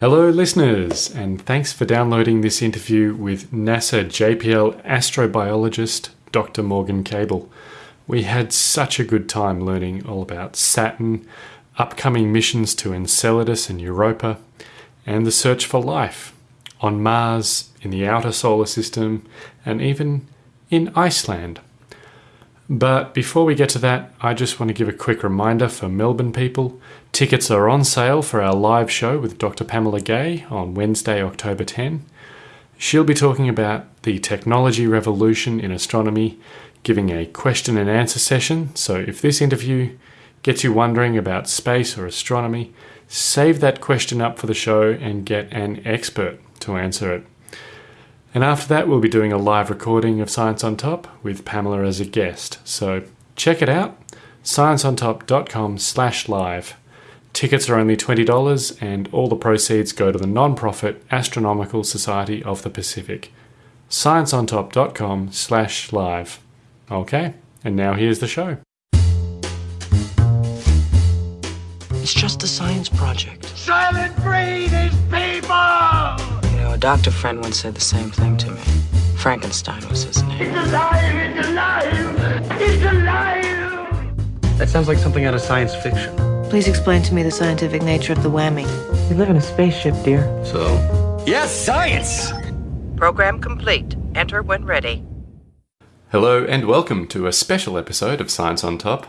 Hello, listeners, and thanks for downloading this interview with NASA JPL astrobiologist Dr. Morgan Cable. We had such a good time learning all about Saturn, upcoming missions to Enceladus and Europa, and the search for life on Mars, in the outer solar system, and even in Iceland. But before we get to that, I just want to give a quick reminder for Melbourne people. Tickets are on sale for our live show with Dr. Pamela Gay on Wednesday, October 10. She'll be talking about the technology revolution in astronomy, giving a question and answer session. So if this interview gets you wondering about space or astronomy, save that question up for the show and get an expert to answer it. And after that, we'll be doing a live recording of Science on Top with Pamela as a guest. So check it out, scienceontop.com slash live. Tickets are only $20 and all the proceeds go to the non-profit Astronomical Society of the Pacific. scienceontop.com slash live. Okay, and now here's the show. It's just a science project. Soylent Green is people! You know, a doctor friend once said the same thing to me. Frankenstein was his name. It's alive! It's alive! It's alive! That sounds like something out of science fiction. Please explain to me the scientific nature of the whammy. We live in a spaceship, dear. So, Yes, science! Program complete. Enter when ready. Hello and welcome to a special episode of Science on Top.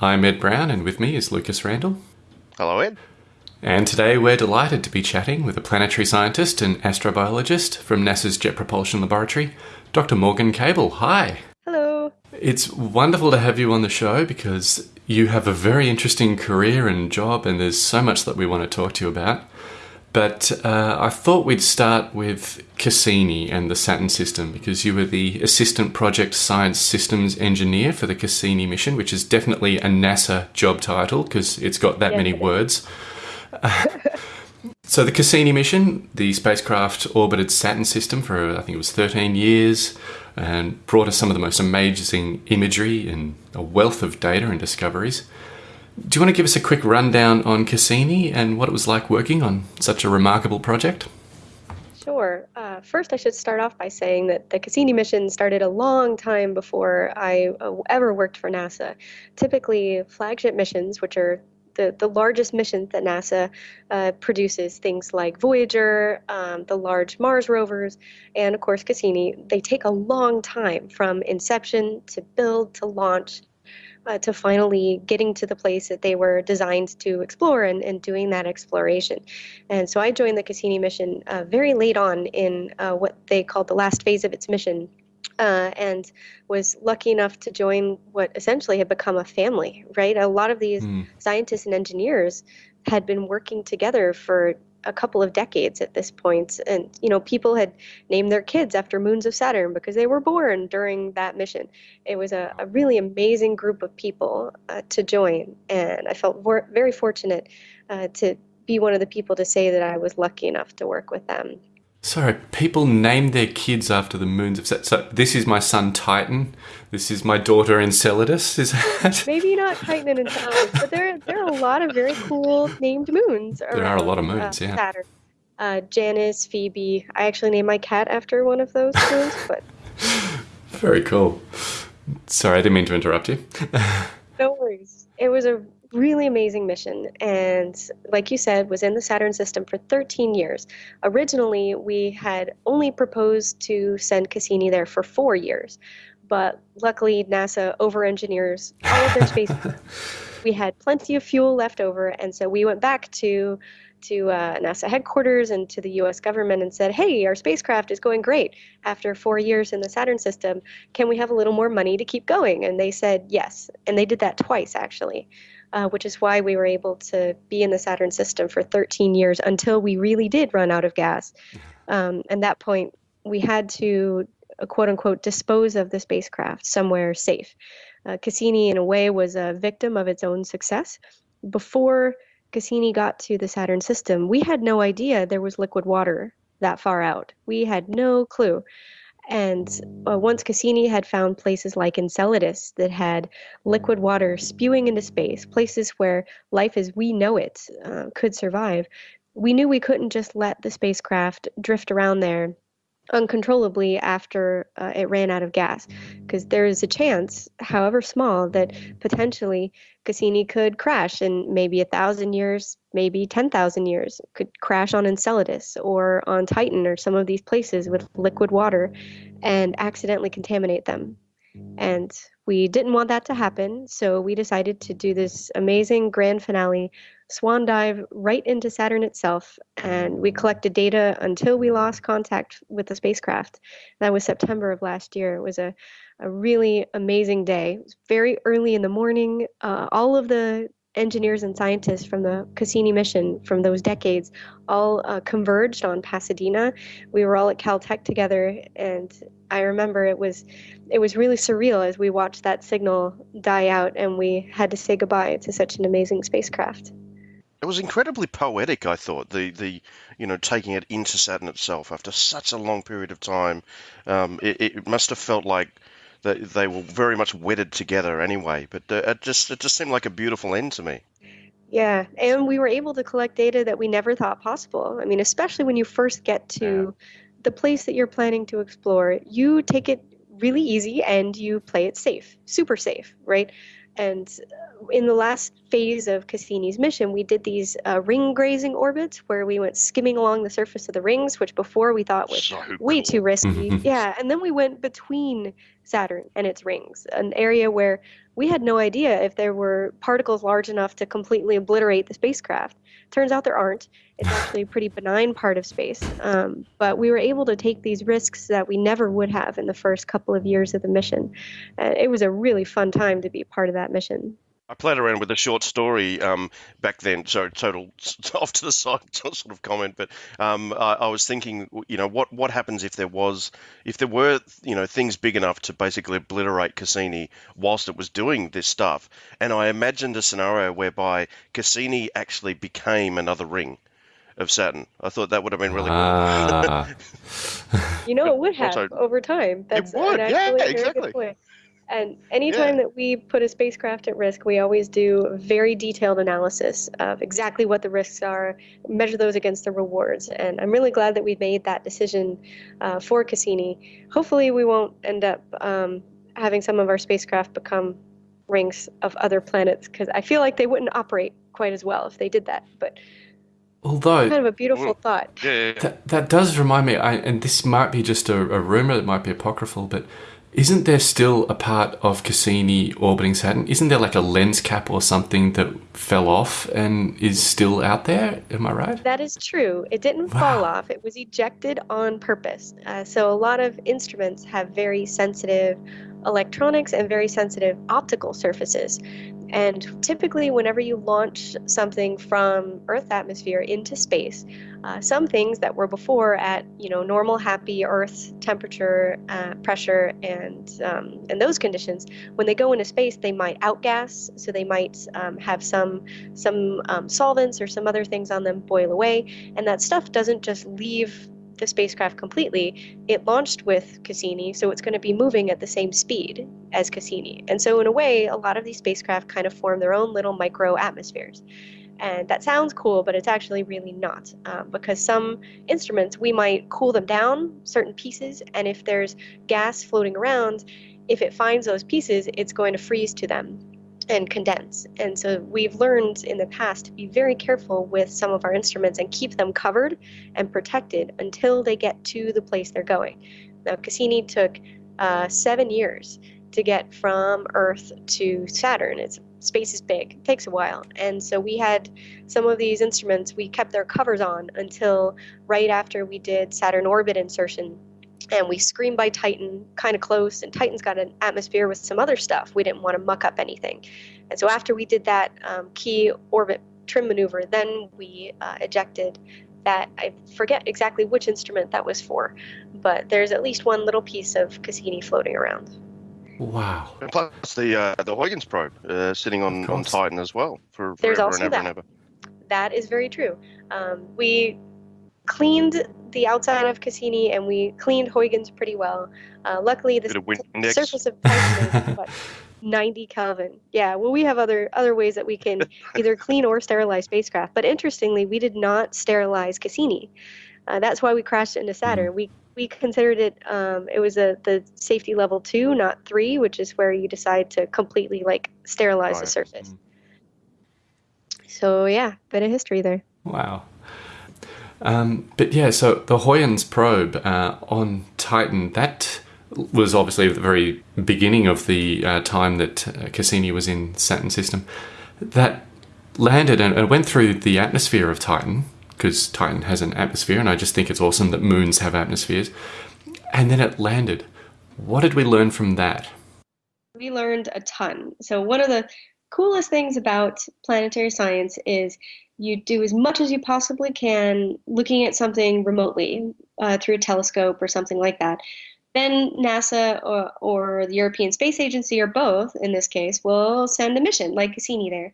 I'm Ed Brown and with me is Lucas Randall. hello, Ed. And today we're delighted to be chatting with a planetary scientist and astrobiologist from NASA's Jet Propulsion Laboratory, Dr. Morgan Cable. Hi. Hello. It's wonderful to have you on the show because you have a very interesting career and job, and there's so much that we want to talk to you about. But uh, I thought we'd start with Cassini and the Saturn system because you were the Assistant Project Science Systems Engineer for the Cassini mission, which is definitely a NASA job title because it's got that Yes, many words. So the Cassini mission, the spacecraft orbited Saturn system for I think it was 13 years and brought us some of the most amazing imagery and a wealth of data and discoveries. Do you want to give us a quick rundown on Cassini and what it was like working on such a remarkable project? Sure. Uh, first, I should start off by saying that the Cassini mission started a long time before I uh, ever worked for NASA. Typically, flagship missions, which are the, the largest missions that NASA uh, produces, things like Voyager, um, the large Mars rovers, and of course Cassini, they take a long time from inception to build to launch uh, to finally getting to the place that they were designed to explore and, and doing that exploration. And so I joined the Cassini mission uh, very late on in uh, what they called the last phase of its mission. Uh, and was lucky enough to join what essentially had become a family, right? A lot of these Hmm. scientists and engineers had been working together for a couple of decades at this point and you know people had named their kids after moons of saturn because they were born during that mission it was a, a really amazing group of people uh, to join and i felt vor- very fortunate uh, to be one of the people to say that i was lucky enough to work with them Sorry, people name their kids after the moons of Saturn. So this is my son Titan. This is my daughter Enceladus. Is that? maybe not titan and enceladus but there, there are a lot of very cool named moons There are a lot of moons, uh, yeah. saturn uh, Janus phoebe i actually named my cat after one of those moons but Very cool. Sorry, I didn't mean to interrupt you. No worries. It was a really amazing mission and like you said was in the Saturn system for 13 years. Originally, we had only proposed to send Cassini there for 4 years. But luckily NASA over-engineers all of their space. we had plenty of fuel left over and so we went back to to uh, NASA headquarters and to the U.S. government and said, "Hey, our spacecraft is going great. After four years in the Saturn system, can we have a little more money to keep going?" And they said yes, and they did that twice actually, uh, which is why we were able to be in the Saturn system for 13 years until we really did run out of gas. Um, and that point, we had to uh, quote unquote dispose of the spacecraft somewhere safe. Uh, Cassini, in a way, was a victim of its own success. Before Cassini got to the Saturn system, we had no idea there was liquid water that far out. We had no clue. And uh, once Cassini had found places like Enceladus that had liquid water spewing into space, places where life as we know it uh, could survive, we knew we couldn't just let the spacecraft drift around there uncontrollably after uh, it ran out of gas because there is a chance however small that potentially cassini could crash in maybe a thousand years maybe 10000 years could crash on enceladus or on titan or some of these places with liquid water and accidentally contaminate them. And we didn't want that to happen so we decided to do this amazing grand finale swan dive right into Saturn itself, and we collected data until we lost contact with the spacecraft. That was September of last year. It was a, a really amazing day. It was very early in the morning. Uh, all of the engineers and scientists from the Cassini mission from those decades all uh, converged on Pasadena. We were all at Caltech together, and I remember it was it was really surreal as we watched that signal die out, and we had to say goodbye to such an amazing spacecraft. It was incredibly poetic, I thought. The the you know taking it into Saturn itself after such a long period of time, um, it, it must have felt like that they were very much wedded together anyway. But uh, it just it just seemed like a beautiful end to me. Yeah, and we were able to collect data that we never thought possible. I mean, especially when you first get to the place that you're planning to explore, you take it really easy and you play it safe, super safe, right? And in the last phase of Cassini's mission, we did these uh, ring grazing orbits where we went skimming along the surface of the rings, which before we thought was So way cool. too risky. yeah, and then we went between Saturn and its rings, an area where we had no idea if there were particles large enough to completely obliterate the spacecraft. Turns out there aren't. It's actually a pretty benign part of space. Um, but we were able to take these risks that we never would have in the first couple of years of the mission. Uh, it was a really fun time to be part of that mission. I played around with a short story um, back then. So total off to the side sort of comment, but um, I, I was thinking, you know, what what happens if there was if there were you know things big enough to basically obliterate Cassini whilst it was doing this stuff, and I imagined a scenario whereby Cassini actually became another ring of Saturn. I thought that would have been really cool. Ah, You know, it would have Also- over time. That's would, yeah, actually a very exactly. Good point. And anytime that we put a spacecraft at risk, we always do very detailed analysis of exactly what the risks are, measure those against the rewards. And I'm really glad that we made that decision uh, for Cassini. Hopefully, we won't end up um, having some of our spacecraft become rings of other planets because I feel like they wouldn't operate quite as well if they did that. But although kind of a beautiful Well, thought. Yeah, yeah, yeah. That, that does remind me, I, and this might be just a, a rumor, it might be apocryphal, but isn't there still a part of Cassini orbiting Saturn? Isn't there like a lens cap or something that fell off and is still out there? Am I right? That is true. It didn't Wow. fall off. It was ejected on purpose. Uh, so a lot of instruments have very sensitive electronics and very sensitive optical surfaces. And typically, whenever you launch something from Earth atmosphere into space, uh, some things that were before at you know normal, happy Earth temperature, uh, pressure, and um, and those conditions, when they go into space, they might outgas. So they might um, have some some um, solvents or some other things on them boil away, and that stuff doesn't just leave the spacecraft completely. It launched with Cassini, so it's going to be moving at the same speed as Cassini. And so, in a way, a lot of these spacecraft kind of form their own little micro atmospheres. And that sounds cool, but it's actually really not. Um, because some instruments, we might cool them down, certain pieces, and if there's gas floating around, if it finds those pieces, it's going to freeze to them and condense. And so we've learned in the past to be very careful with some of our instruments and keep them covered and protected until they get to the place they're going. Now, Cassini took uh, seven years to get from Earth to Saturn. It's space is big; it takes a while, and so we had some of these instruments. We kept their covers on until right after we did Saturn orbit insertion and we screened by Titan kind of close, and Titan's got an atmosphere with some other stuff. We didn't want to muck up anything. And so after we did that um, key orbit trim maneuver, then we uh, ejected that. I forget exactly which instrument that was for, but there's at least one little piece of Cassini floating around. Wow. And plus the uh, the Huygens probe uh, sitting on, on. Titan as well for There's forever also and ever and that. ever. That is very true. Um, we cleaned the outside of Cassini and we cleaned Huygens pretty well. Uh, luckily, the Bit of win- the index. surface of Titan is what? 90 Kelvin. Yeah, well, we have other other ways that we can either clean or sterilize spacecraft. But interestingly, we did not sterilize Cassini. Uh, that's why we crashed into Saturn. We we considered it. Um, it was a the safety level two, not three, which is where you decide to completely like sterilize Right. the surface. So yeah, bit of history there. Wow. Um, but yeah, so the Huygens probe uh, on Titan, that was obviously at the very beginning of the uh, time that uh, Cassini was in Saturn system. That landed and and went through the atmosphere of Titan, because Titan has an atmosphere, and I just think it's awesome that moons have atmospheres. And then it landed. What did we learn from that? we learned a ton. So one of the coolest things about planetary science is you do as much as you possibly can looking at something remotely uh, through a telescope or something like that. Then NASA or, or the European Space Agency, or both in this case, will send a mission like Cassini there.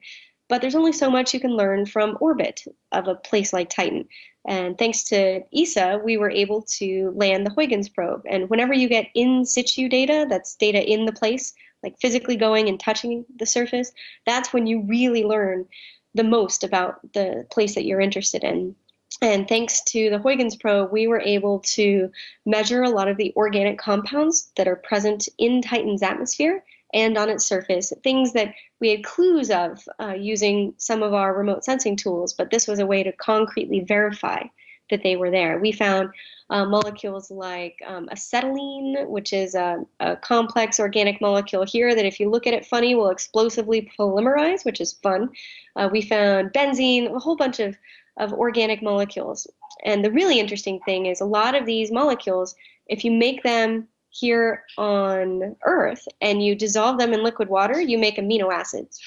But there's only so much you can learn from orbit of a place like Titan. And thanks to ESA, we were able to land the Huygens probe. And whenever you get in situ data, that's data in the place, like physically going and touching the surface, that's when you really learn the most about the place that you're interested in. And thanks to the Huygens probe, we were able to measure a lot of the organic compounds that are present in Titan's atmosphere and on its surface, things that we had clues of uh, using some of our remote sensing tools, but this was a way to concretely verify that they were there. We found uh, molecules like um, acetylene, which is a, a complex organic molecule here that, if you look at it funny, will explosively polymerize, which is fun. Uh, we found benzene, a whole bunch of, of organic molecules. And the really interesting thing is a lot of these molecules, if you make them here on Earth and you dissolve them in liquid water, you make amino acids,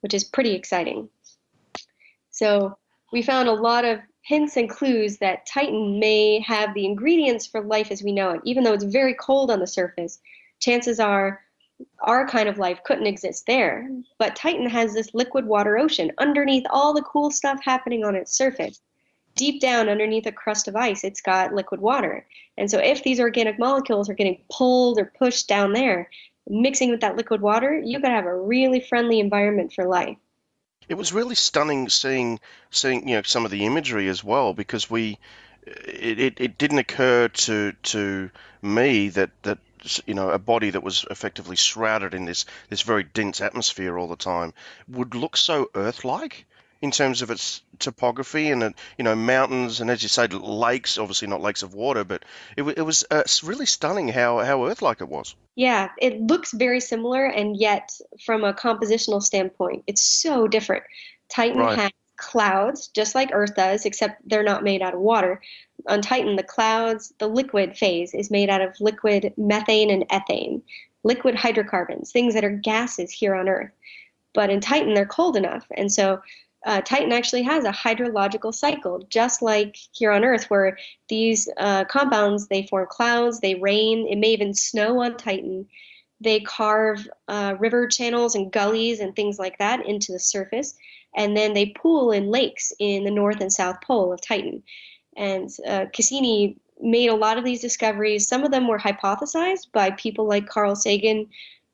which is pretty exciting. So we found a lot of hints and clues that Titan may have the ingredients for life as we know it. Even though it's very cold on the surface, chances are our kind of life couldn't exist there. But Titan has this liquid water ocean underneath all the cool stuff happening on its surface. Deep down underneath a crust of ice, it's got liquid water. And so if these organic molecules are getting pulled or pushed down there, mixing with that liquid water, you could have a really friendly environment for life. It was really stunning seeing seeing you know some of the imagery as well because we it, it, it didn't occur to to me that that you know a body that was effectively shrouded in this this very dense atmosphere all the time would look so Earth-like in terms of its topography and uh, you know mountains and as you say lakes obviously not lakes of water but it, it was uh, really stunning how how Earth-like it was. Yeah, it looks very similar, and yet from a compositional standpoint, it's so different. Titan Right. has clouds, just like Earth does, except they're not made out of water. On Titan, the clouds, the liquid phase is made out of liquid methane and ethane, liquid hydrocarbons, things that are gases here on Earth. But in Titan, they're cold enough, and so uh, Titan actually has a hydrological cycle, just like here on Earth, where these uh, compounds they form clouds, they rain, it may even snow on Titan. They carve uh, river channels and gullies and things like that into the surface, and then they pool in lakes in the north and south pole of Titan. And uh, Cassini made a lot of these discoveries. Some of them were hypothesized by people like Carl Sagan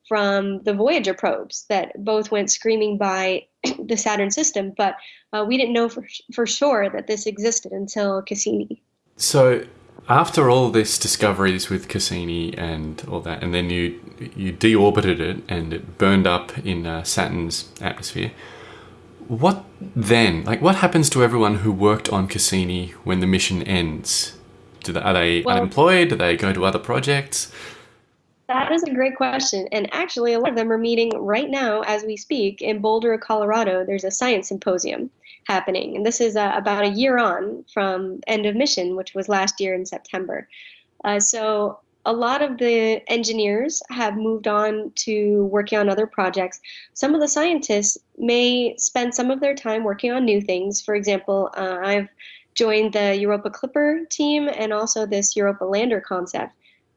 from the Voyager probes that both went screaming by the Saturn system, but uh, we didn't know for, for sure that this existed until Cassini. So, after all this discoveries with Cassini and all that, and then you you deorbited it and it burned up in uh, Saturn's atmosphere. What then? Like, what happens to everyone who worked on Cassini when the mission ends? Do they, are they Well- unemployed? Do they go to other projects? That is a great question. And actually, a lot of them are meeting right now as we speak in Boulder, Colorado. There's a science symposium happening. And this is uh, about a year on from end of mission, which was last year in September. Uh, so a lot of the engineers have moved on to working on other projects. Some of the scientists may spend some of their time working on new things. For example, uh, I've joined the Europa Clipper team and also this Europa Lander concept.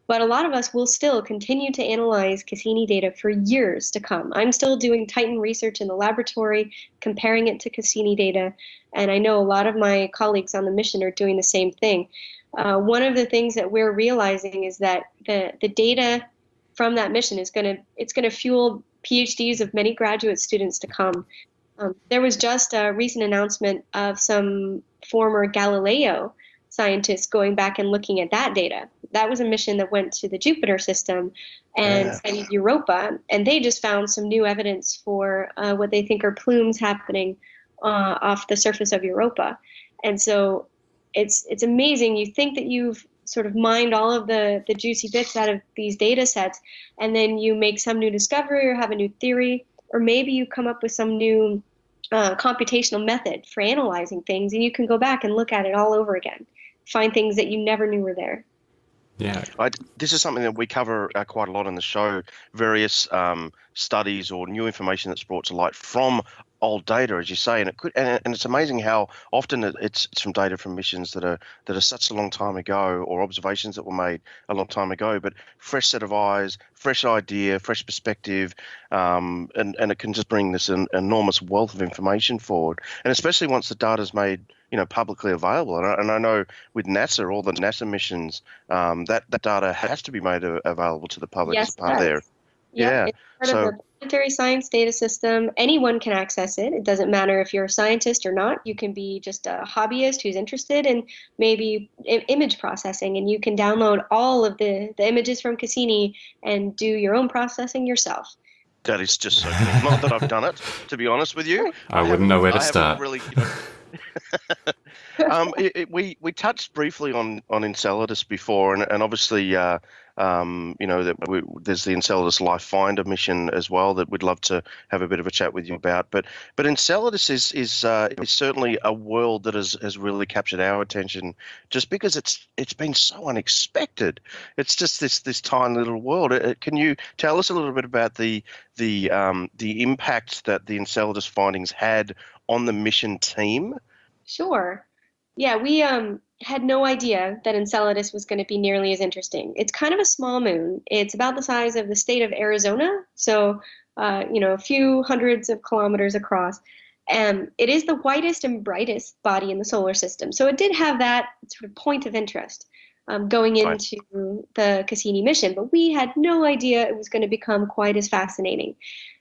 But a lot of us will still continue to analyze Cassini data for years to come. I'm still doing Titan research in the laboratory, comparing it to Cassini data, and I know a lot of my colleagues on the mission are doing the same thing. Uh, one of the things that we're realizing is that the, the data from that mission is going to it's going to fuel PhDs of many graduate students to come. Um, there was just a recent announcement of some former Galileo scientists going back and looking at that data. That was a mission that went to the Jupiter system and Yeah. studied Europa, and they just found some new evidence for uh, what they think are plumes happening uh, off the surface of Europa. And so it's it's amazing. You think that you've sort of mined all of the, the juicy bits out of these data sets, and then you make some new discovery or have a new theory, or maybe you come up with some new uh, computational method for analyzing things, and you can go back and look at it all over again, find things that you never knew were there. Yeah. I, this is something that we cover uh, quite a lot in the show. Various um, studies or new information that's brought to light from old data, as you say, and it could. And, and it's amazing how often it- it's, it's from data from missions that are that are such a long time ago, or observations that were made a long time ago. But fresh set of eyes, fresh idea, fresh perspective, um, and and it can just bring this an enormous wealth of information forward. And especially once the data's made you know publicly available. And I, and I know with NASA, all the NASA missions, um, that that data has to be made available to the public Yes, as part of their. does. Yeah, it's part so- of the planetary science data system. Anyone can access it. It doesn't matter if you're a scientist or not. You can be just a hobbyist who's interested in maybe I- image processing, and you can download all of the, the images from Cassini and do your own processing yourself. That is just so cool. Not that I've done it, to be honest with you. I wouldn't know where to I start. Really, you know, um, it, it, we we touched briefly on on Enceladus before, and, and obviously, uh, um, you know, that we, there's the Enceladus Life Finder mission as well that we'd love to have a bit of a chat with you about. But but Enceladus is is uh, is certainly a world that has, has really captured our attention, just because it's it's been so unexpected. It's just this this tiny little world. Uh, Can you tell us a little bit about the the um, the impact that the Enceladus findings had on the mission team? Sure. Yeah, we um, had no idea that Enceladus was going to be nearly as interesting. It's kind of a small moon. It's about the size of the state of Arizona, so uh, you know, a few hundreds of kilometers across. And it is the whitest and brightest body in the solar system. So it did have that sort of point of interest um, going Right. into the Cassini mission, but we had no idea it was going to become quite as fascinating.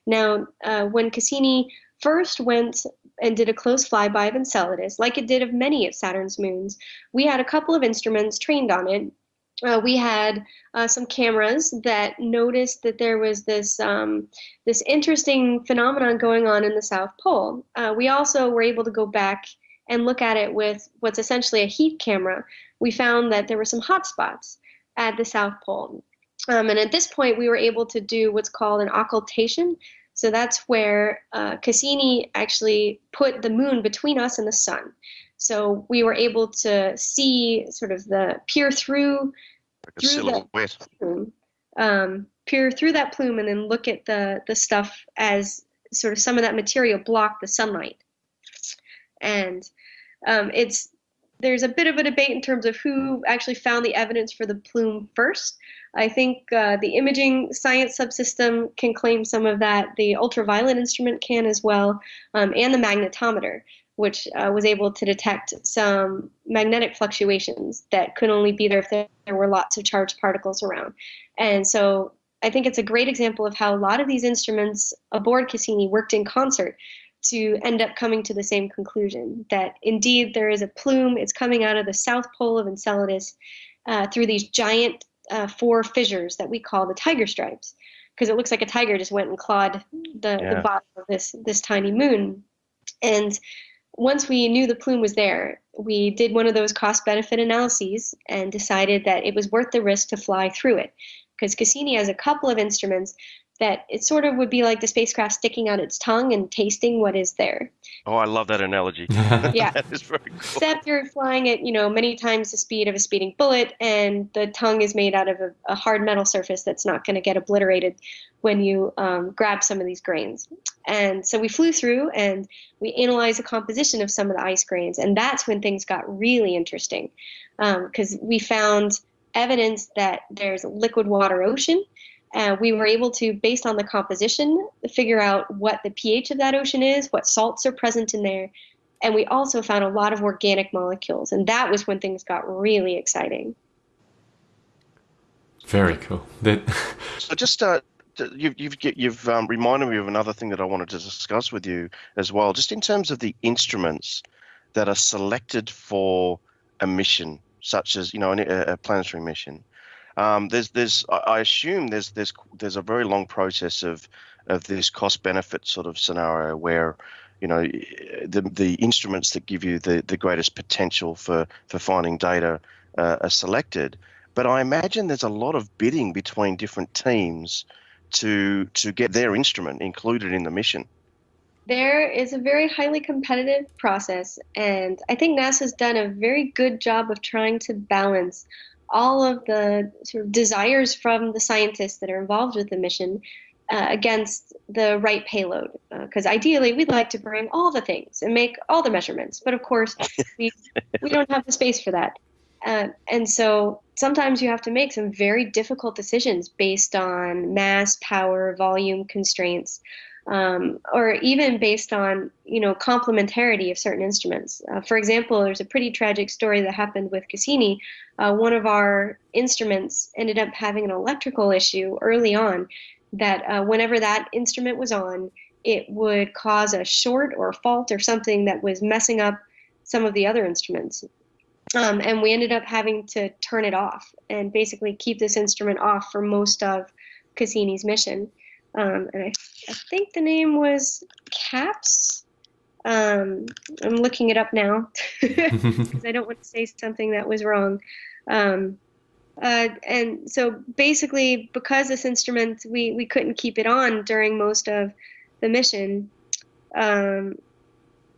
Now, uh, when Cassini first went and did a close flyby of Enceladus, like it did of many of Saturn's moons. We had a couple of instruments trained on it. Uh, we had uh, some cameras that noticed that there was this um, this interesting phenomenon going on in the South Pole. Uh, we also were able to go back and look at it with what's essentially a heat camera. We found that there were some hot spots at the South Pole. Um, and at this point, we were able to do what's called an occultation. So that's where uh, Cassini actually put the moon between us and the sun. So we were able to see sort of the peer through Like Through the- plume, um, peer through that plume, and then look at the the stuff as sort of some of that material blocked the sunlight. And um, it's there's a bit of a debate in terms of who actually found the evidence for the plume first. I think uh, the imaging science subsystem can claim some of that. The ultraviolet instrument can as well, um, and the magnetometer, which uh, was able to detect some magnetic fluctuations that could only be there if there, there were lots of charged particles around. And so I think it's a great example of how a lot of these instruments aboard Cassini worked in concert to end up coming to the same conclusion that indeed there is a plume. It's coming out of the south pole of Enceladus uh, through these giant uh, four fissures that we call the tiger stripes, because it looks like a tiger just went and clawed the, Yeah. the bottom of this this tiny moon. And once we knew the plume was there, we did one of those cost benefit analyses and decided that it was worth the risk to fly through it. Because Cassini has a couple of instruments that it sort of would be like the spacecraft sticking out its tongue and tasting what is there. Oh, I love that analogy. Yeah. that is very cool. Except you're flying at, you know, many times the speed of a speeding bullet, and the tongue is made out of a, a hard metal surface that's not going to get obliterated when you um, grab some of these grains. And so we flew through and we analyzed the composition of some of the ice grains, and that's when things got really interesting because we found evidence that there's a liquid water ocean. Uh, we were able to, based on the composition, figure out what the pH of that ocean is, what salts are present in there, and we also found a lot of organic molecules, and that was when things got really exciting. Very cool. That So just uh, you've you've you've um, reminded me of another thing that I wanted to discuss with you as well, just in terms of the instruments that are selected for a mission, such as you know a, a planetary mission. Um, there's there's I assume there's there's there's a very long process of of this cost benefit sort of scenario where you know the the instruments that give you the the greatest potential for for finding data uh, are selected but I imagine there's a lot of bidding between different teams to to get their instrument included in the mission. There is a very highly competitive process, and I think NASA's done a very good job of trying to balance all of the sort of desires from the scientists that are involved with the mission uh, against the right payload. Because uh, ideally, we'd like to bring all the things and make all the measurements, but of course, we we don't have the space for that. Uh, and so sometimes you have to make some very difficult decisions based on mass, power, volume constraints, um, or even based on you know complementarity of certain instruments. Uh, for example, there's a pretty tragic story that happened with Cassini. Uh, one of our instruments ended up having an electrical issue early on. That uh, whenever that instrument was on, it would cause a short or a fault or something that was messing up some of the other instruments. Um, and we ended up having to turn it off and basically keep this instrument off for most of Cassini's mission. Um, and I, I, think the name was CAPS. Um, I'm looking it up now because I don't want to say something that was wrong. Um, uh, and so basically, because this instrument, we, we couldn't keep it on during most of the mission, um,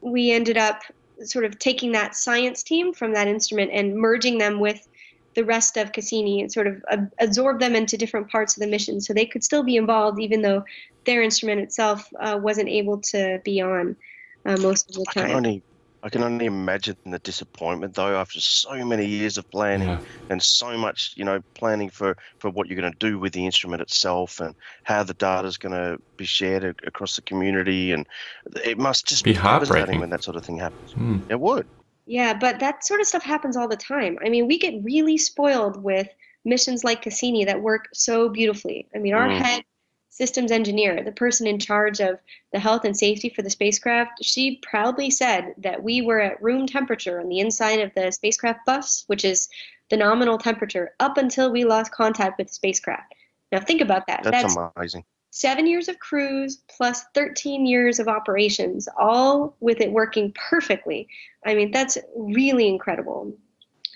we ended up sort of taking that science team from that instrument and merging them with the rest of Cassini and sort of absorb them into different parts of the mission so they could still be involved even though their instrument itself uh, wasn't able to be on uh, most of the time. I can only I can only imagine the disappointment though after so many years of planning yeah. and so much, you know, planning for, for what you're going to do with the instrument itself and how the data is going to be shared across the community. And it must just be, be heartbreaking when that sort of thing happens. Mm. It would. Yeah, but that sort of stuff happens all the time. I mean, we get really spoiled with missions like Cassini that work so beautifully. I mean, our mm. head systems engineer, the person in charge of the health and safety for the spacecraft, she proudly said that we were at room temperature on the inside of the spacecraft bus, which is the nominal temperature, up until we lost contact with the spacecraft. Now think about that. That's, That's amazing. Seven years of cruise plus 13 years of operations, all with it working perfectly. I mean, that's really incredible.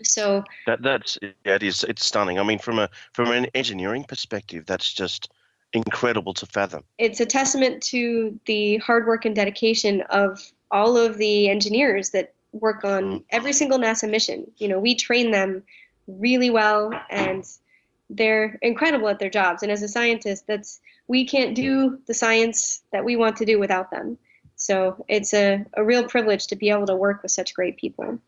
So that that's yeah, it is it's stunning. I mean, from a from an engineering perspective, that's just incredible to fathom. It's a testament to the hard work and dedication of all of the engineers that work on mm. every single NASA mission. You know, we train them really well and they're incredible at their jobs. And as a scientist, that's we can't do the science that we want to do without them. So it's a, a real privilege to be able to work with such great people.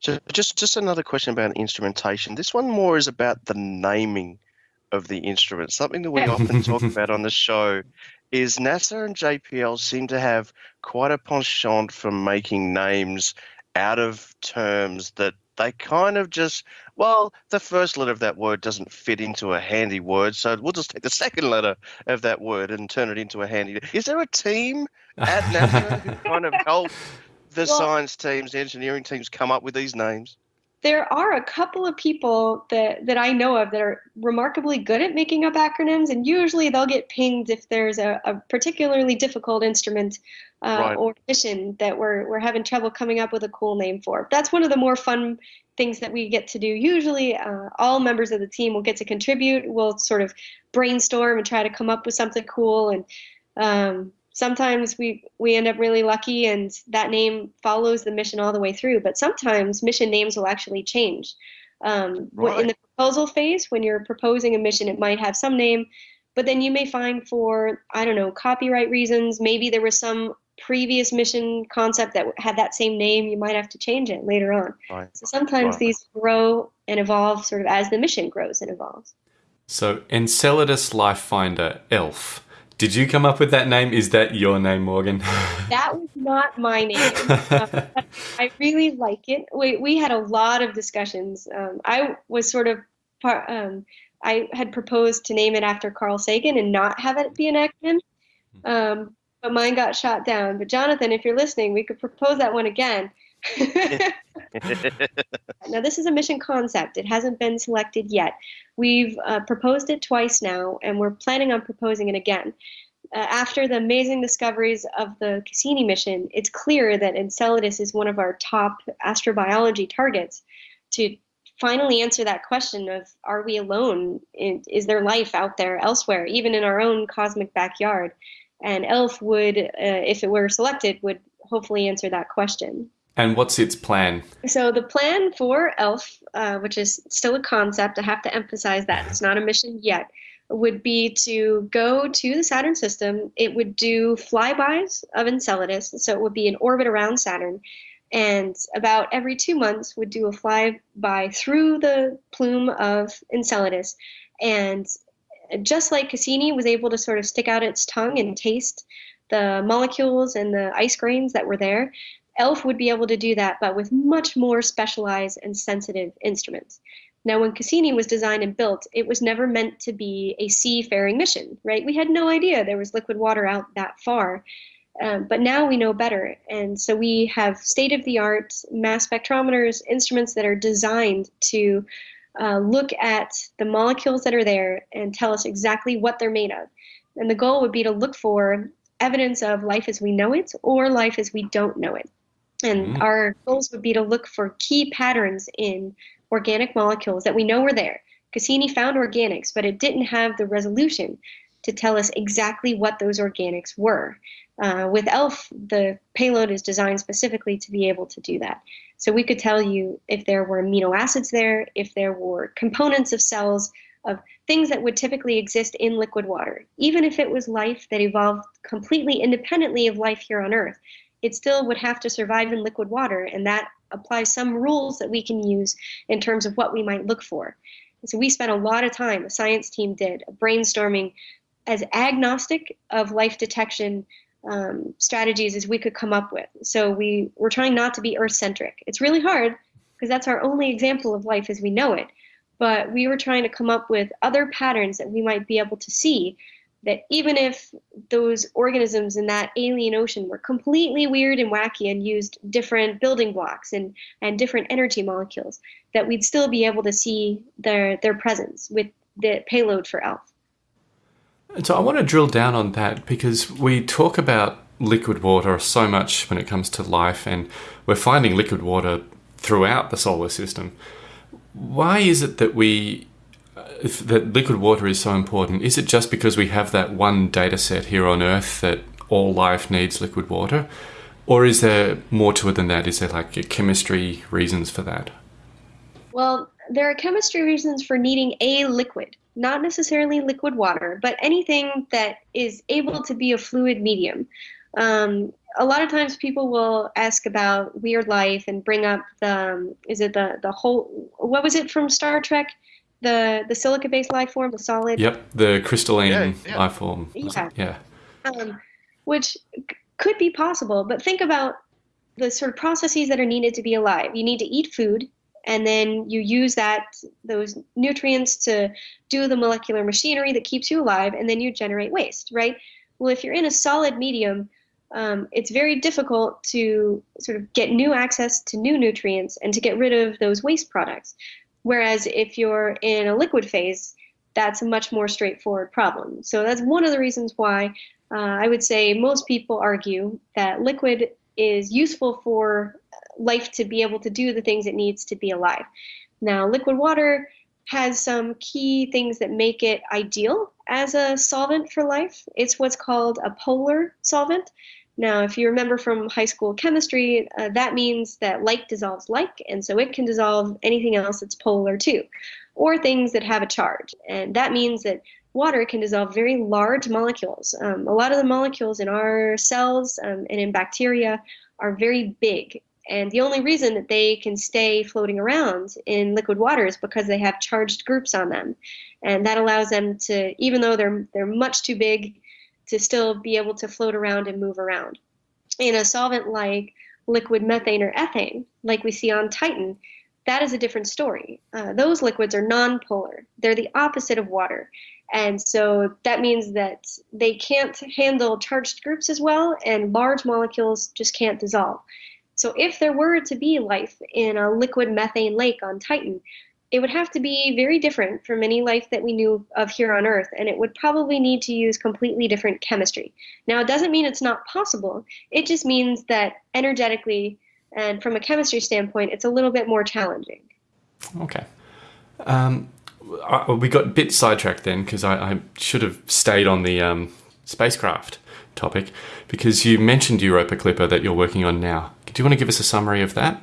So just just another question about instrumentation. This one more is about the naming of the instrument. Something that we often talk about on the show is NASA and JPL seem to have quite a penchant for making names out of terms that they kind of just well the first letter of that word doesn't fit into a handy word so we'll just take the second letter of that word and turn it into a handy is there a team at nasa who kind of help the well, science teams the engineering teams come up with these names there are a couple of people that, that I know of that are remarkably good at making up acronyms, and usually they'll get pinged if there's a, a particularly difficult instrument uh, right. or mission that we're, we're having trouble coming up with a cool name for. That's one of the more fun things that we get to do. Usually, uh, all members of the team will get to contribute. We'll sort of brainstorm and try to come up with something cool, and um, sometimes we we end up really lucky and that name follows the mission all the way through but sometimes mission names will actually change um, right. in the proposal phase when you're proposing a mission it might have some name but then you may find for i don't know copyright reasons maybe there was some previous mission concept that had that same name you might have to change it later on right. so sometimes right. these grow and evolve sort of as the mission grows and evolves so enceladus life finder elf did you come up with that name? Is that your name, Morgan? that was not my name. uh, I really like it. We, we had a lot of discussions. Um, I was sort of part, um, I had proposed to name it after Carl Sagan and not have it be an acronym. Um, but mine got shot down. But Jonathan, if you're listening, we could propose that one again. now, this is a mission concept. It hasn't been selected yet. We've uh, proposed it twice now, and we're planning on proposing it again. Uh, after the amazing discoveries of the Cassini mission, it's clear that Enceladus is one of our top astrobiology targets to finally answer that question of are we alone? Is there life out there elsewhere, even in our own cosmic backyard? And ELF would, uh, if it were selected, would hopefully answer that question. And what's its plan? So the plan for ELF, uh, which is still a concept, I have to emphasize that it's not a mission yet, would be to go to the Saturn system. It would do flybys of Enceladus, so it would be in orbit around Saturn, and about every two months would do a flyby through the plume of Enceladus, and just like Cassini was able to sort of stick out its tongue and taste the molecules and the ice grains that were there, ELF would be able to do that, but with much more specialized and sensitive instruments. Now, when Cassini was designed and built, it was never meant to be a seafaring mission, right? We had no idea there was liquid water out that far. Um, but now we know better. And so we have state of the art mass spectrometers, instruments that are designed to uh, look at the molecules that are there and tell us exactly what they're made of. And the goal would be to look for evidence of life as we know it or life as we don't know it. And mm-hmm. our goals would be to look for key patterns in organic molecules that we know were there. Cassini found organics, but it didn't have the resolution to tell us exactly what those organics were. Uh, with ELF, the payload is designed specifically to be able to do that. So we could tell you if there were amino acids there, if there were components of cells, of things that would typically exist in liquid water. Even if it was life that evolved completely independently of life here on Earth, it still would have to survive in liquid water, and that applies some rules that we can use in terms of what we might look for. And so we spent a lot of time, the science team did, brainstorming as agnostic of life detection um, strategies as we could come up with. So we were trying not to be Earth centric. It's really hard because that's our only example of life as we know it. But we were trying to come up with other patterns that we might be able to see that even if those organisms in that alien ocean were completely weird and wacky and used different building blocks and, and different energy molecules, that we'd still be able to see their, their presence with the payload for ELF. So I want to drill down on that because we talk about liquid water so much when it comes to life, and we're finding liquid water throughout the solar system. Why is it that we that liquid water is so important, is it just because we have that one data set here on Earth that all life needs liquid water? Or is there more to it than that? Is there like chemistry reasons for that? Well, there are chemistry reasons for needing a liquid, not necessarily liquid water, but anything that is able to be a fluid medium. Um, a lot of times people will ask about weird life and bring up the um, is it the the whole what was it from Star Trek the the silica based life form, the solid. Yep, the crystalline yeah, yeah. life form. Yeah. yeah. Um, which could be possible, but think about the sort of processes that are needed to be alive. You need to eat food, and then you use that those nutrients to do the molecular machinery that keeps you alive, and then you generate waste, right? Well, if you're in a solid medium, um, it's very difficult to sort of get new access to new nutrients and to get rid of those waste products. Whereas if you're in a liquid phase, that's a much more straightforward problem. So that's one of the reasons why uh, I would say most people argue that liquid is useful for life to be able to do the things it needs to be alive. Now, liquid water has some key things that make it ideal as a solvent for life. It's what's called a polar solvent. Now, if you remember from high school chemistry, uh, that means that like dissolves like, and so it can dissolve anything else that's polar too, or things that have a charge. And that means that water can dissolve very large molecules. Um, a lot of the molecules in our cells um, and in bacteria are very big. And the only reason that they can stay floating around in liquid water is because they have charged groups on them. And that allows them to, even though they're, they're much too big to still be able to float around and move around. In a solvent like liquid methane or ethane, like we see on Titan, that is a different story. Uh, those liquids are nonpolar, they're the opposite of water. And so that means that they can't handle charged groups as well, and large molecules just can't dissolve. So if there were to be life in a liquid methane lake on Titan, it would have to be very different from any life that we knew of here on Earth, and it would probably need to use completely different chemistry. Now, it doesn't mean it's not possible, it just means that energetically and from a chemistry standpoint, it's a little bit more challenging. Okay. Um, I, we got a bit sidetracked then because I, I, should have stayed on the um, spacecraft topic because you mentioned Europa Clipper that you're working on now. Do you want to give us a summary of that?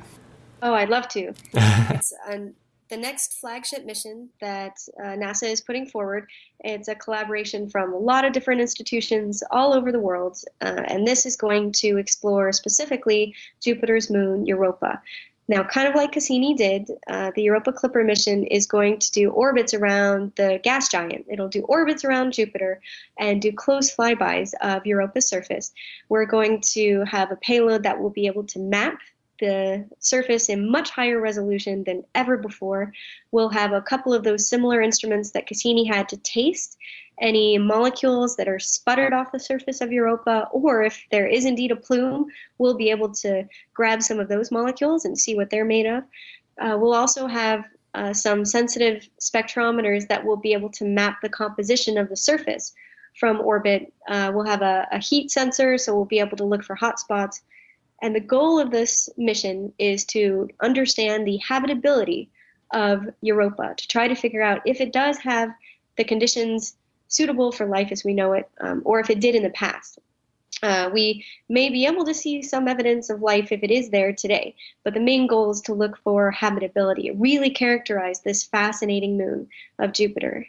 Oh, I'd love to. it's um, the next flagship mission that uh, NASA is putting forward. It's a collaboration from a lot of different institutions all over the world, uh, and this is going to explore specifically Jupiter's moon, Europa. Now, kind of like Cassini did, uh, the Europa Clipper mission is going to do orbits around the gas giant. It'll do orbits around Jupiter and do close flybys of Europa's surface. We're going to have a payload that will be able to map the surface in much higher resolution than ever before. We'll have a couple of those similar instruments that Cassini had to taste any molecules that are sputtered off the surface of Europa, or if there is indeed a plume, we'll be able to grab some of those molecules and see what they're made of. Uh, we'll also have uh, some sensitive spectrometers that will be able to map the composition of the surface from orbit. Uh, we'll have a, a, heat sensor, so we'll be able to look for hot spots. And the goal of this mission is to understand the habitability of Europa, to try to figure out if it does have the conditions suitable for life as we know it, um, or if it did in the past. Uh, we may be able to see some evidence of life if it is there today, but the main goal is to look for habitability, really characterize this fascinating moon of Jupiter.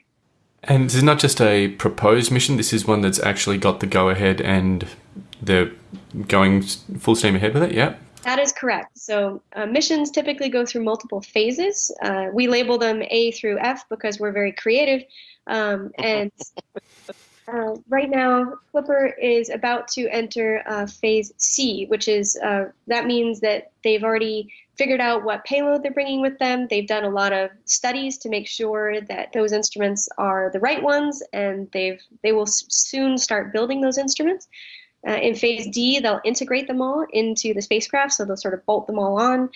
And this is not just a proposed mission, this is one that's actually got the go ahead and they're going full steam ahead with it, yeah? That is correct. So uh, missions typically go through multiple phases. Uh, we label them A through F because we're very creative. Um, and uh, right now, Clipper is about to enter uh, phase C, which is uh, that means that they've already figured out what payload they're bringing with them. They've done a lot of studies to make sure that those instruments are the right ones, and they've they will soon start building those instruments. Uh, in phase D, they'll integrate them all into the spacecraft, so they'll sort of bolt them all on.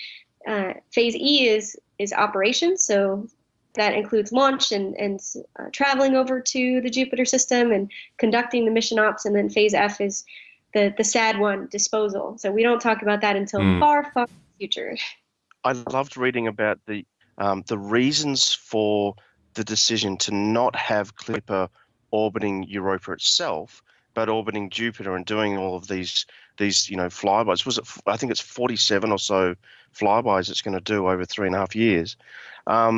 Uh, phase E is is operations, so that includes launch and, and uh, traveling over to the Jupiter system and conducting the mission ops. And then phase F is the, the sad one, disposal. So we don't talk about that until mm. far, far future. I loved reading about the um, the reasons for the decision to not have Clipper orbiting Europa itself, but orbiting Jupiter and doing all of these these you know flybys. Was it? I think it's 47 or so flybys it's going to do over three and a half years. Because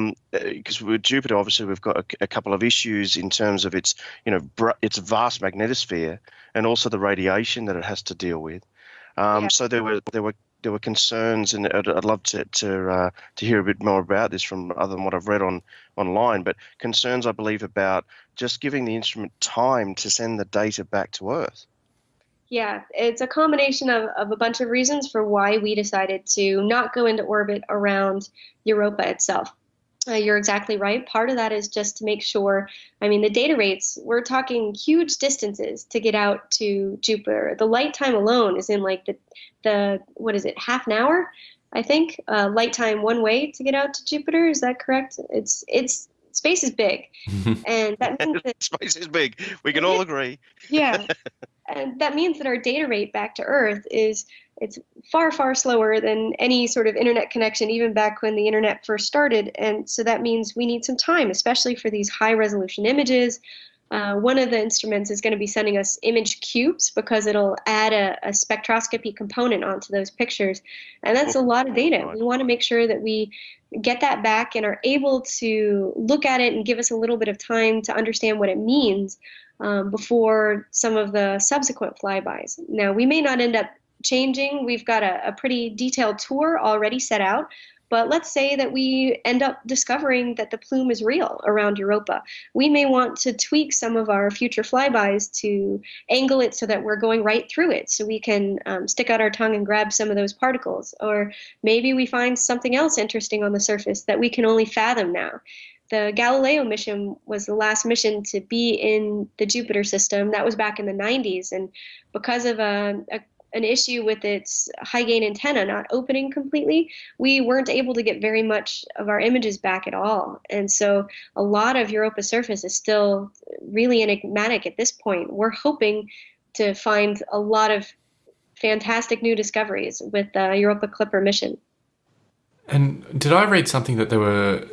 um, with Jupiter, obviously, we've got a, a, couple of issues in terms of its you know br- its vast magnetosphere and also the radiation that it has to deal with. Um, yeah. So there were there were there were concerns, and I'd, I'd love to to uh, to hear a bit more about this from other than what I've read on online. But concerns, I believe, about just giving the instrument time to send the data back to Earth. Yeah, it's a combination of, of a bunch of reasons for why we decided to not go into orbit around Europa itself. Uh, you're exactly right. Part of that is just to make sure. I mean, the data rates, we're talking huge distances to get out to Jupiter. The light time alone is in like the, the what is it, half an hour? I think uh, light time one way to get out to Jupiter. Is that correct? It's it's space is big, and that means that space is big. We can all agree. yeah, and that means that our data rate back to Earth is it's far far slower than any sort of internet connection even back when the internet first started and so that means we need some time especially for these high resolution images uh, one of the instruments is going to be sending us image cubes because it'll add a, a, spectroscopy component onto those pictures. And that's a lot of data. We want to make sure that we get that back and are able to look at it and give us a little bit of time to understand what it means um, before some of the subsequent flybys. Now, we may not end up changing. We've got a, a pretty detailed tour already set out But let's say that we end up discovering that the plume is real around Europa. We may want to tweak some of our future flybys to angle it so that we're going right through it so we can um, stick out our tongue and grab some of those particles. Or maybe we find something else interesting on the surface that we can only fathom now the Galileo mission was the last mission to be in the Jupiter system. That was back in the 90s. And because of a, a an issue with its high gain antenna not opening completely, we weren't able to get very much of our images back at all. And so a lot of Europa's surface is still really enigmatic at this point. We're hoping to find a lot of fantastic new discoveries with the Europa Clipper mission. And did I read something that there were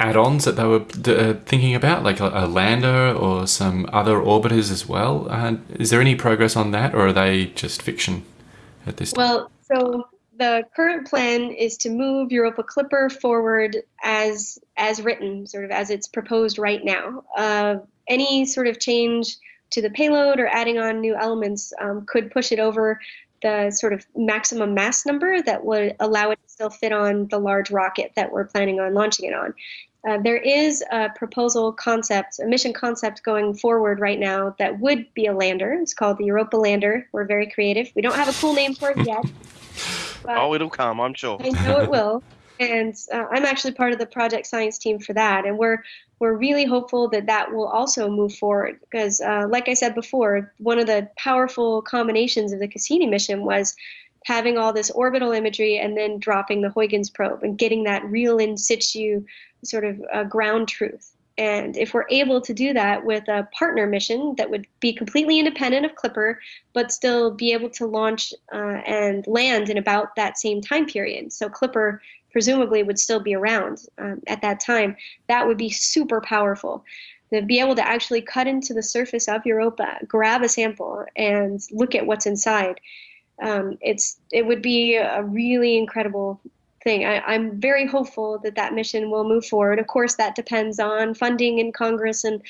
add-ons that they were uh, thinking about, like a, a, lander or some other orbiters as well. Uh, is there any progress on that, or are they just fiction at this? Point? Well, so the current plan is to move Europa Clipper forward as as written, sort of as it's proposed right now. Uh, any sort of change to the payload or adding on new elements um, could push it over the sort of maximum mass number that would allow it to still fit on the large rocket that we're planning on launching it on. Uh, there is a proposal concept, a mission concept going forward right now that would be a lander. It's called the Europa Lander. We're very creative. We don't have a cool name for it yet. oh, it'll come, I'm sure. I know it will. And uh, I'm actually part of the project science team for that. And we're we're really hopeful that that will also move forward because, uh, like I said before, one of the powerful combinations of the Cassini mission was having all this orbital imagery and then dropping the Huygens probe and getting that real in situ sort of uh, ground truth. And if we're able to do that with a partner mission that would be completely independent of Clipper, but still be able to launch uh, and land in about that same time period, so Clipper presumably would still be around um, at that time, that would be super powerful. To be able to actually cut into the surface of Europa, grab a sample, and look at what's inside. Um, it's it would be a really incredible thing. I, am very hopeful that that mission will move forward. Of course, that depends on funding in Congress and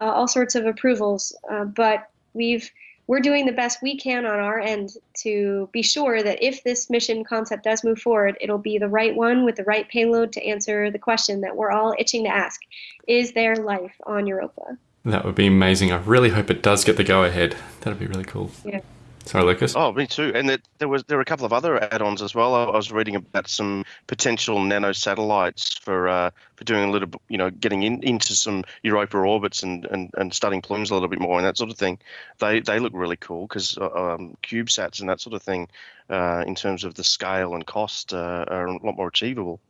uh, all sorts of approvals. Uh, but we've we're doing the best we can on our end to be sure that if this mission concept does move forward, it'll be the right one with the right payload to answer the question that we're all itching to ask: Is there life on Europa? That would be amazing. I really hope it does get the go ahead. That'd be really cool. Yeah. Sorry, Lucas. Oh, me too. And there, there was there were a couple of other add-ons as well. I, I was reading about some potential nano satellites for uh, for doing a little, you know, getting in, into some Europa orbits and, and, and studying plumes a little bit more and that sort of thing. They they look really cool because uh, um, CubeSats and that sort of thing, uh, in terms of the scale and cost, uh, are a lot more achievable.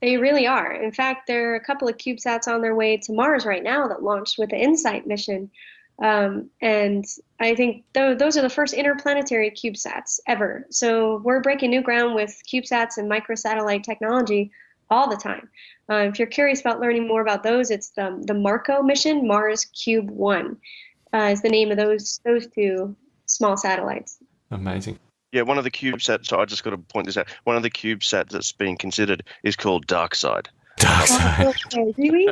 They really are. In fact, there are a couple of CubeSats on their way to Mars right now that launched with the InSight mission. Um, and I think th- those are the first interplanetary CubeSats ever. So we're breaking new ground with CubeSats and microsatellite technology all the time. Uh, if you're curious about learning more about those, it's the, the MARCO mission, Mars Cube 1 uh, is the name of those, those two small satellites. Amazing. Yeah, one of the CubeSats, so I just got to point this out, one of the CubeSats that's being considered is called DARCSIDE. Dark Side. really?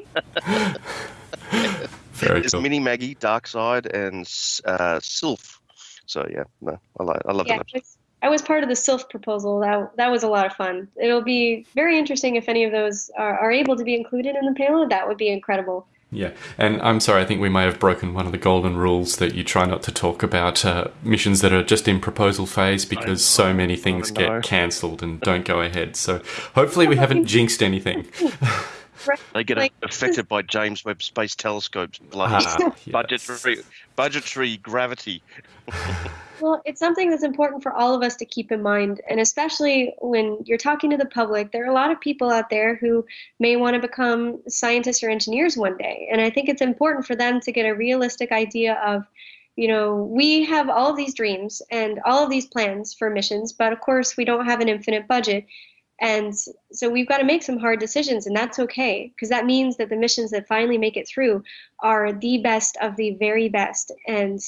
Very There's cool. Mini Maggie, DARCSIDE, and uh, Sylph. So yeah, no, I like, I love yeah, that. I was, I was part of the Sylph proposal. That that was a lot of fun. It'll be very interesting if any of those are, are able to be included in the payload. That would be incredible. Yeah, and I'm sorry, I think we may have broken one of the golden rules that you try not to talk about uh, missions that are just in proposal phase because so many things get cancelled and don't go ahead. So hopefully we haven't jinxed anything. They get Like, affected by James Webb Space Telescope's bloody Ah, yes. budgetary budgetary gravity. Well, it's something that's important for all of us to keep in mind, and especially when you're talking to the public, there are a lot of people out there who may want to become scientists or engineers one day, and I think it's important for them to get a realistic idea of, you know, we have all of these dreams and all of these plans for missions, but of course we don't have an infinite budget. And so we've got to make some hard decisions, and that's okay because that means that the missions that finally make it through are the best of the very best. And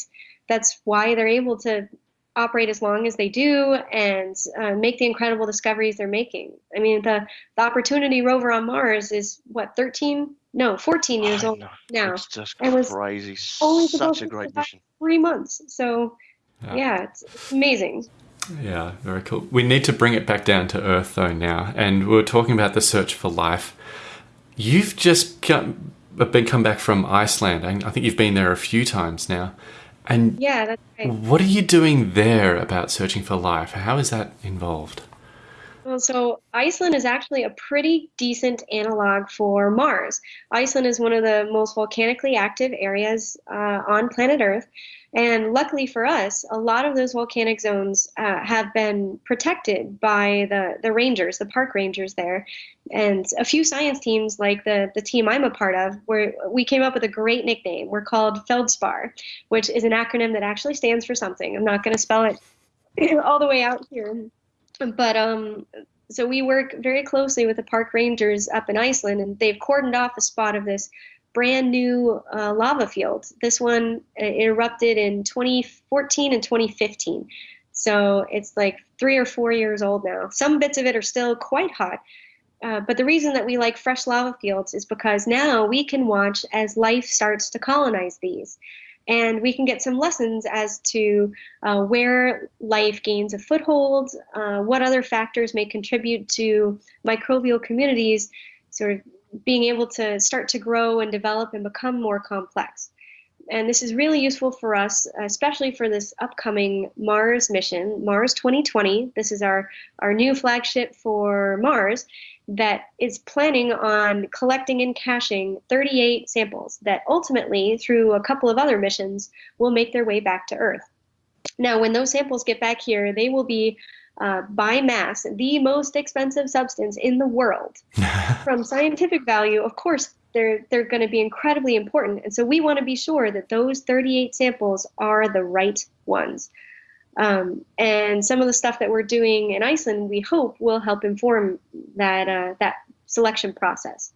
that's why they're able to operate as long as they do and uh, make the incredible discoveries they're making. I mean, the, the Opportunity rover on Mars is what, 13? No, 14 years old now. It's just It was crazy. only Such a great mission. Three months. So, Yeah. yeah, it's, it's amazing. Yeah, very cool. We need to bring it back down to earth though now, and we are talking about the search for life. You've just come, uh, been come back from Iceland. I think you've been there a few times now. And yeah, that's right. What are you doing there about searching for life? How is that involved? Well, so Iceland is actually a pretty decent analog for Mars. Iceland is one of the most volcanically active areas uh, on planet Earth. And luckily for us, a lot of those volcanic zones uh, have been protected by the, the rangers, the park rangers there. And a few science teams, like the, the team I'm a part of, where we came up with a great nickname. We're called Feldspar, which is an acronym that actually stands for something. I'm not going to spell it all the way out here. But um, so we work very closely with the park rangers up in Iceland, and they've cordoned off a spot of this brand new uh, lava field. This one uh, erupted in 2014 and 2015. So it's like three or four years old now. Some bits of it are still quite hot. Uh, but the reason that we like fresh lava fields is because now we can watch as life starts to colonize these and we can get some lessons as to uh, where life gains a foothold, uh, what other factors may contribute to microbial communities sort of being able to start to grow and develop and become more complex. And this is really useful for us, especially for this upcoming Mars mission, Mars 2020. This is our, our new flagship for Mars that is planning on collecting and caching 38 samples that ultimately, through a couple of other missions, will make their way back to Earth. Now, when those samples get back here, they will be uh, by mass the most expensive substance in the world. From scientific value, of course, they're they're going to be incredibly important, and so we want to be sure that those 38 samples are the right ones. Um, and some of the stuff that we're doing in Iceland, we hope, will help inform that uh, that selection process.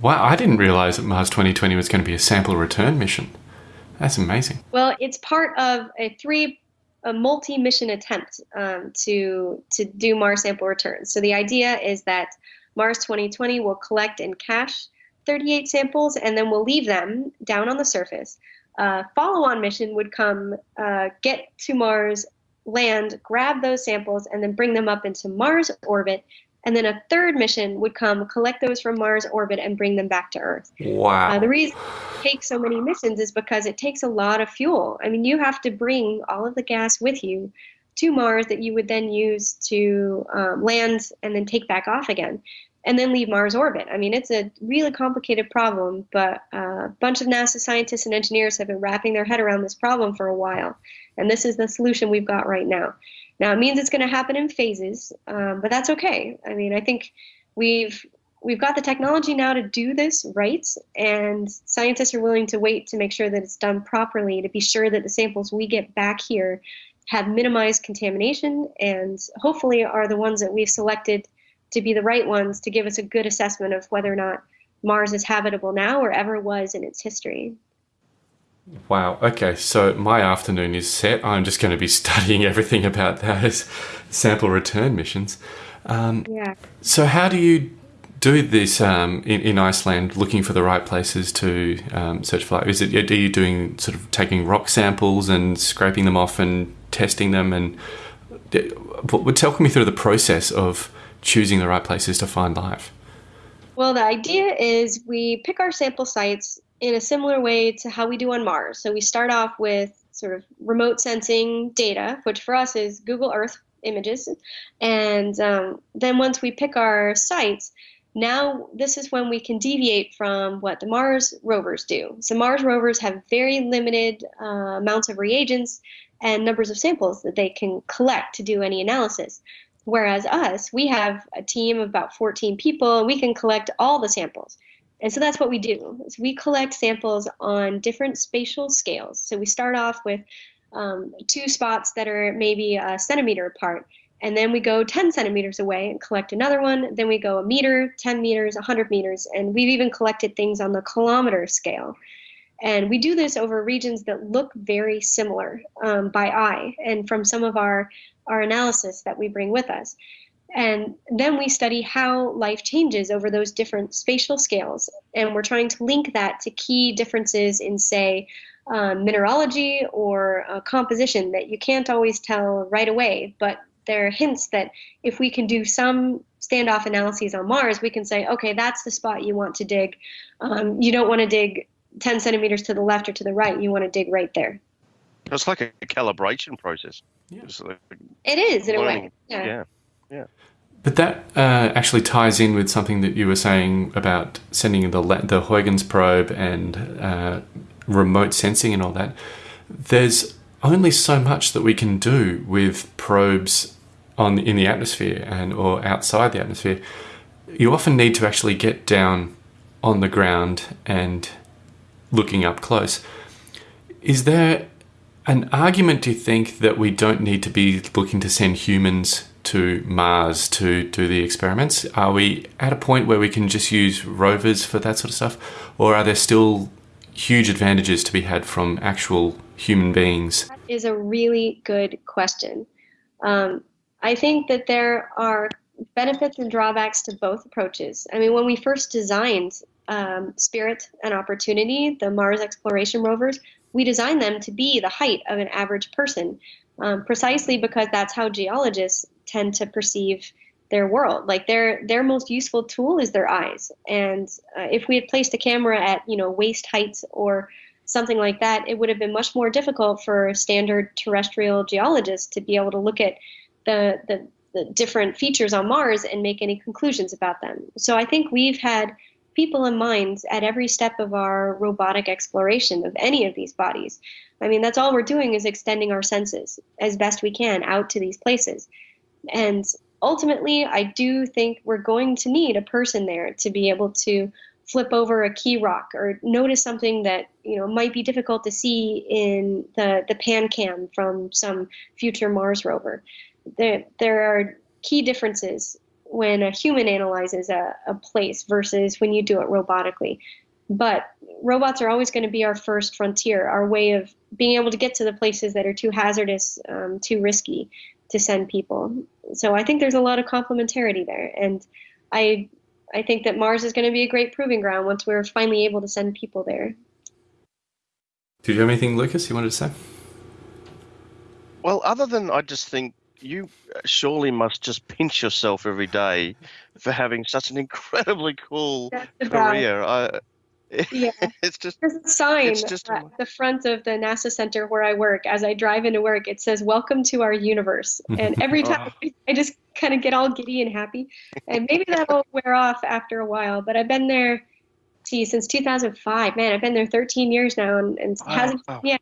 Wow, I didn't realize that Mars 2020 was going to be a sample return mission. That's amazing. Well, it's part of a three a multi-mission attempt um, to to do Mars sample returns. So the idea is that Mars 2020 will collect and cache 38 samples, and then we'll leave them down on the surface uh, follow-on mission would come uh, get to Mars, land, grab those samples, and then bring them up into Mars orbit. And then a third mission would come, collect those from Mars orbit, and bring them back to Earth. Wow. Uh, the reason it takes so many missions is because it takes a lot of fuel. I mean, you have to bring all of the gas with you to Mars that you would then use to um, land and then take back off again and then leave Mars orbit. I mean, it's a really complicated problem, but uh, a bunch of NASA scientists and engineers have been wrapping their head around this problem for a while, and this is the solution we've got right now. Now, it means it's going to happen in phases, um, but that's okay. I mean, I think we've we've got the technology now to do this right, and scientists are willing to wait to make sure that it's done properly to be sure that the samples we get back here have minimized contamination and hopefully are the ones that we've selected to be the right ones to give us a good assessment of whether or not Mars is habitable now or ever was in its history. Wow. Okay. So my afternoon is set. I'm just going to be studying everything about those sample return missions. Um, yeah. So how do you do this um, in, in, Iceland, looking for the right places to um, search for life? Is it are you doing sort of taking rock samples and scraping them off and testing them? And what? tell me through the process of choosing the right places to find life? Well, the idea is we pick our sample sites in a similar way to how we do on Mars. So we start off with sort of remote sensing data, which for us is Google Earth images. And um, then once we pick our sites, now this is when we can deviate from what the Mars rovers do. So Mars rovers have very limited uh, amounts of reagents and numbers of samples that they can collect to do any analysis. Whereas us, we have a team of about 14 people and we can collect all the samples. And so that's what we do. Is we collect samples on different spatial scales. So we start off with um, two spots that are maybe a centimeter apart. And then we go 10 centimeters away and collect another one. Then we go a meter, 10 meters, 100 meters. And we've even collected things on the kilometer scale. And we do this over regions that look very similar um, by eye and from some of our our analysis that we bring with us. And then we study how life changes over those different spatial scales. And we're trying to link that to key differences in, say, uh, mineralogy or uh, composition that you can't always tell right away. But there are hints that if we can do some standoff analyses on Mars, we can say, okay, that's the spot you want to dig. Um, you don't want to dig 10 centimeters to the left or to the right. You want to dig right there. It's like a calibration process. Yeah. It's like It is in a way. learning. Yeah. yeah. But that uh, actually ties in with something that you were saying about sending the the Huygens probe and uh, remote sensing and all that. There's only so much that we can do with probes on in the atmosphere and or outside the atmosphere. You often need to actually get down on the ground and looking up close. Is there an argument, do you think, that we don't need to be looking to send humans to Mars to do the experiments? Are we at a point where we can just use rovers for that sort of stuff? Or are there still huge advantages to be had from actual human beings? That is a really good question. Um, I think that there are benefits and drawbacks to both approaches. I mean, when we first designed um, Spirit and Opportunity, the Mars exploration rovers, we design them to be the height of an average person, um, precisely because that's how geologists tend to perceive their world. Like their their most useful tool is their eyes, and uh, if we had placed a camera at you know waist heights or something like that, it would have been much more difficult for standard terrestrial geologists to be able to look at the, the, the different features on Mars and make any conclusions about them. So I think we've had people in mind at every step of our robotic exploration of any of these bodies. I mean, that's all we're doing is extending our senses as best we can out to these places. And ultimately, I do think we're going to need a person there to be able to flip over a key rock or notice something that you know might be difficult to see in the the PanCam from some future Mars rover. There there are key differences when a human analyzes a, a place versus when you do it robotically. But robots are always going to be our first frontier, our way of being able to get to the places that are too hazardous, um, too risky to send people. So I think there's a lot of complementarity there, and I I think that Mars is going to be a great proving ground once we're finally able to send people there. Did you have anything, Lucas, you wanted to say? Well, other than I just think you surely must just pinch yourself every day for having such an incredibly cool That's career. I, Yeah. it's just There's a sign It's just at the front of the NASA center where I work. As I drive into work, it says "Welcome to our universe," and every oh. time I just kind of get all giddy and happy. And maybe that'll wear off after a while. But I've been there, see, since 2005. Man, I've been there 13 years now, and, and Wow. hasn't. Yeah,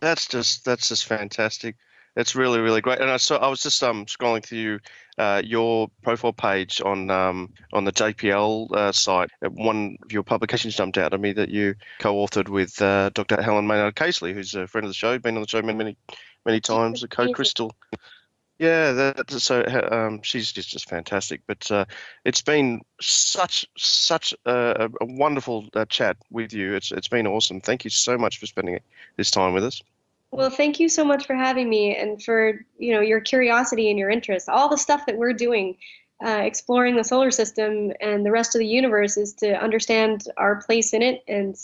that's just that's just fantastic. It's really really great. And I saw I was just um scrolling through uh, your profile page on um on the JPL uh, site. Uh, One of your publications jumped out at me that you co-authored with uh, Dr. Helen Maynard Casely, who's a friend of the show, been on the show many many many times. A co-crystal. Yeah, that, so um, she's just, just fantastic. But uh, it's been such such a, a wonderful uh, chat with you. It's it's been awesome. Thank you so much for spending this time with us. Well, thank you so much for having me and for you know your curiosity and your interest. All the stuff that we're doing, uh, exploring the solar system and the rest of the universe, is to understand our place in it. And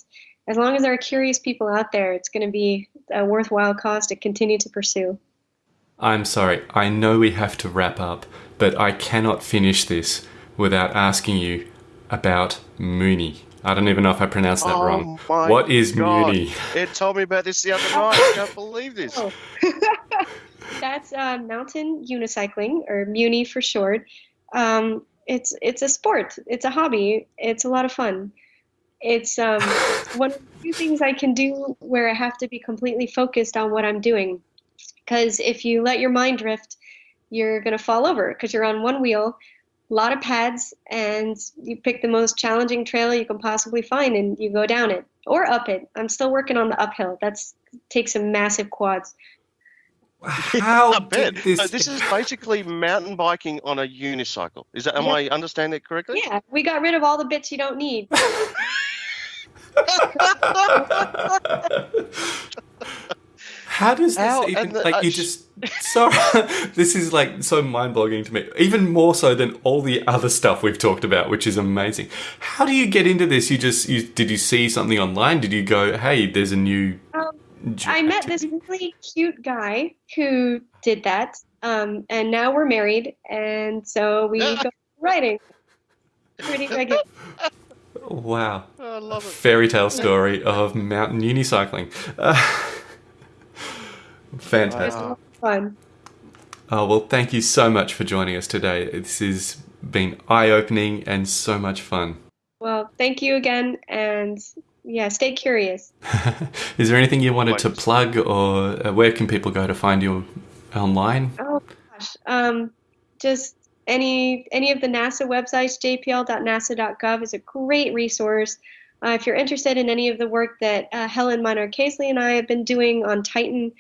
as long as there are curious people out there, it's going to be a worthwhile cause to continue to pursue. I'm sorry, I know we have to wrap up, but I cannot finish this without asking you about Muni. I don't even know if I pronounced that wrong. Oh my What is God. Muni? Ed told me about this the other night. I can't believe this. Oh. That's uh, mountain unicycling, or Muni for short. Um, it's it's a sport. It's a hobby. It's a lot of fun. It's um, one of the few things I can do where I have to be completely focused on what I'm doing. Because if you let your mind drift, you're gonna fall over because you're on one wheel, a lot of pads, and you pick the most challenging trail you can possibly find, and you go down it or up it. I'm still working on the uphill. That's takes some massive quads. How I bet. this? So this is basically mountain biking on a unicycle. Is that? Am Yeah. I understanding it correctly? Yeah, we got rid of all the bits you don't need. How does this How? even the- like I you just sorry this is like so mind-boggling to me. Even more so than all the other stuff we've talked about which is amazing. How do you get into this? You just you did you see something online? Did you go hey there's a new Um, j- I met this really cute guy who did that, um, and now we're married, and so we go writing. Pretty regular. wow. I love it. fairy tale story of mountain unicycling. uh, fantastic It's a lot of fun. oh well thank you so much for joining us today this has been eye-opening and so much fun Well, thank you again, and yeah, stay curious. Is there anything you wanted to plug, or uh, where can people go to find you online? Oh gosh, um, just any any of the NASA websites, jpl.nasa.gov is a great resource. Uh, if you're interested in any of the work that uh, Helen Maynard Casely and I have been doing on Titan,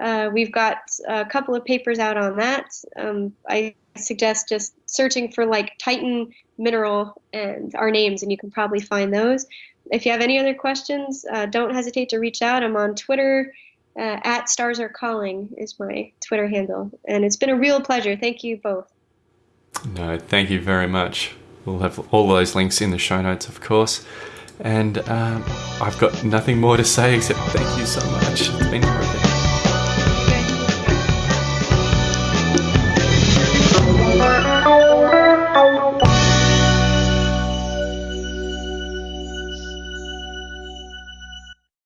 uh, we've got a couple of papers out on that. Um, I suggest just searching for like Titan mineral and our names, and you can probably find those. If you have any other questions, uh, don't hesitate to reach out. I'm on Twitter uh, at Stars Are Calling is my Twitter handle, and it's been a real pleasure. Thank you both. No, thank you very much. We'll have all those links in the show notes, of course. And um, I've got nothing more to say except thank you so much. It's been terrific.